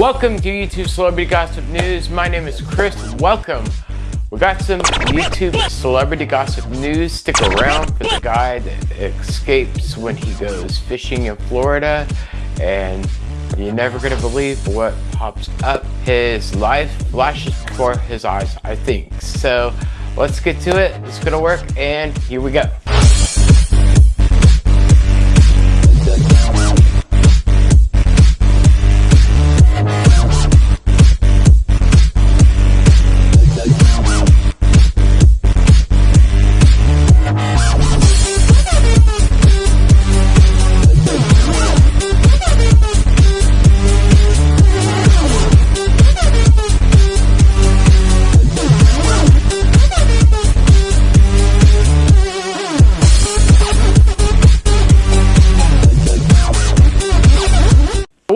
Welcome to YouTube Celebrity Gossip News. My name is Chris. Welcome. We got some YouTube Celebrity Gossip News. Stick around for the guy that escapes when he goes fishing in Florida. And you're never going to believe what pops up. His life flashes before his eyes, I think. So let's get to it. It's going to work. And here we go.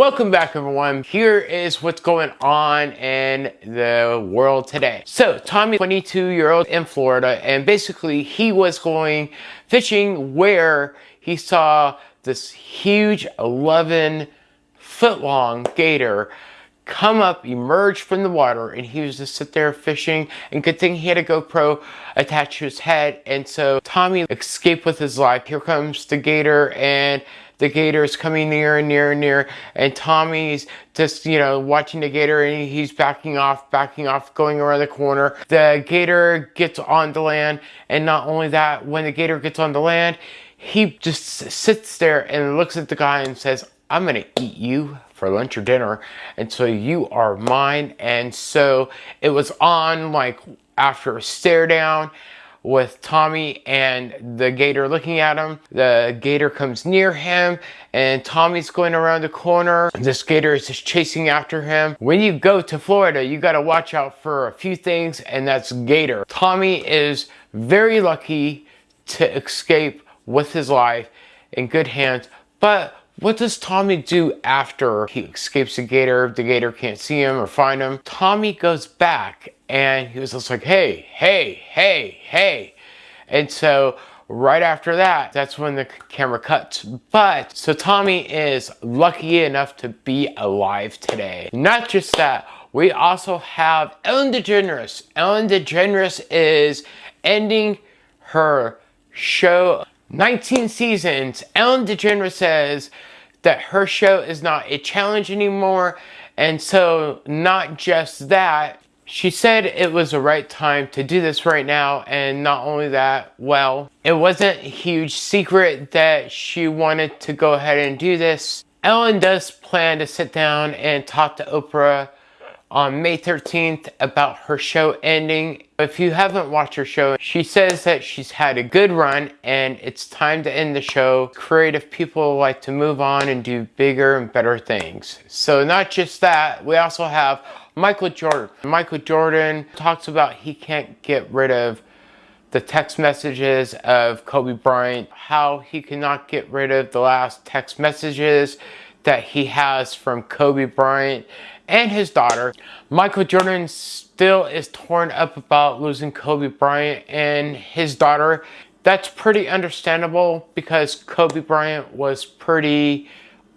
Welcome back everyone. Here is what's going on in the world today. So Tommy, 22 year old in Florida, and basically he was going fishing where he saw this huge 11 foot long gator come up, emerge from the water, and he was just sit there fishing. And good thing he had a GoPro attached to his head. And so Tommy escaped with his life. Here comes the gator and the gator is coming near and near and near and Tommy's just you know watching the gator and he's backing off backing off going around the corner the gator gets on the land and not only that when the gator gets on the land he just sits there and looks at the guy and says I'm gonna eat you for lunch or dinner and so you are mine and so it was on like after a stare down with Tommy and the gator looking at him. The gator comes near him and Tommy's going around the corner. This gator is just chasing after him. When you go to Florida, you gotta watch out for a few things and that's gator. Tommy is very lucky to escape with his life in good hands, but what does Tommy do after he escapes the gator? The gator can't see him or find him. Tommy goes back and he was just like, hey, hey, hey, hey. And so right after that, that's when the camera cuts. But, so Tommy is lucky enough to be alive today. Not just that, we also have Ellen DeGeneres. Ellen DeGeneres is ending her show 19 seasons, Ellen DeGeneres says that her show is not a challenge anymore. And so not just that, she said it was the right time to do this right now. And not only that, well, it wasn't a huge secret that she wanted to go ahead and do this. Ellen does plan to sit down and talk to Oprah on May 13th about her show ending. If you haven't watched her show, she says that she's had a good run and it's time to end the show. Creative people like to move on and do bigger and better things. So not just that, we also have Michael Jordan. Michael Jordan talks about he can't get rid of the text messages of Kobe Bryant, how he cannot get rid of the last text messages that he has from Kobe Bryant and his daughter. Michael Jordan still is torn up about losing Kobe Bryant and his daughter. That's pretty understandable because Kobe Bryant was pretty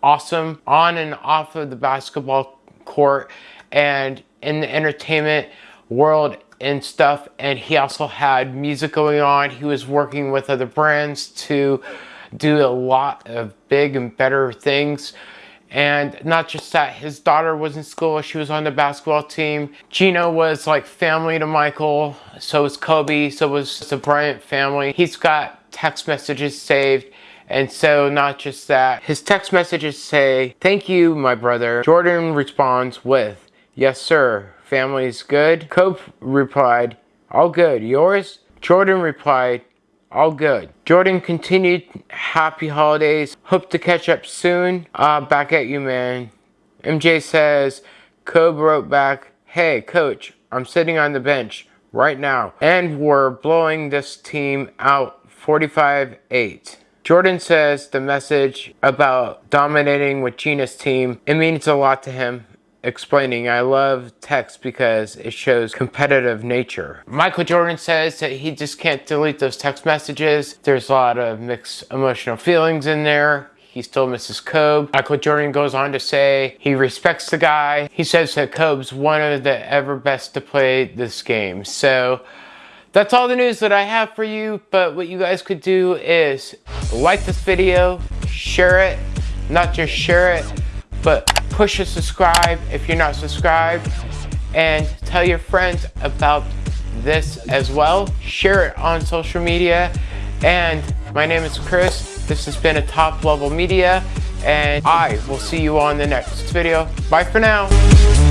awesome on and off of the basketball court and in the entertainment world and stuff and he also had music going on he was working with other brands to do a lot of big and better things and not just that, his daughter was in school, she was on the basketball team. Gino was like family to Michael, so was Kobe, so was the Bryant family. He's got text messages saved. And so not just that, his text messages say, thank you, my brother. Jordan responds with, yes, sir, family's good. Kobe replied, all good, yours? Jordan replied, all good. Jordan continued, happy holidays. Hope to catch up soon. Uh, back at you, man. MJ says, Kobe wrote back, hey, coach, I'm sitting on the bench right now. And we're blowing this team out 45-8. Jordan says the message about dominating with Gina's team, it means a lot to him explaining, I love text because it shows competitive nature. Michael Jordan says that he just can't delete those text messages. There's a lot of mixed emotional feelings in there. He still misses Kobe. Michael Jordan goes on to say he respects the guy. He says that Kobe's one of the ever best to play this game. So that's all the news that I have for you. But what you guys could do is like this video, share it, not just share it, but push a subscribe if you're not subscribed and tell your friends about this as well. Share it on social media. And my name is Chris. This has been a top level media and I will see you on the next video. Bye for now.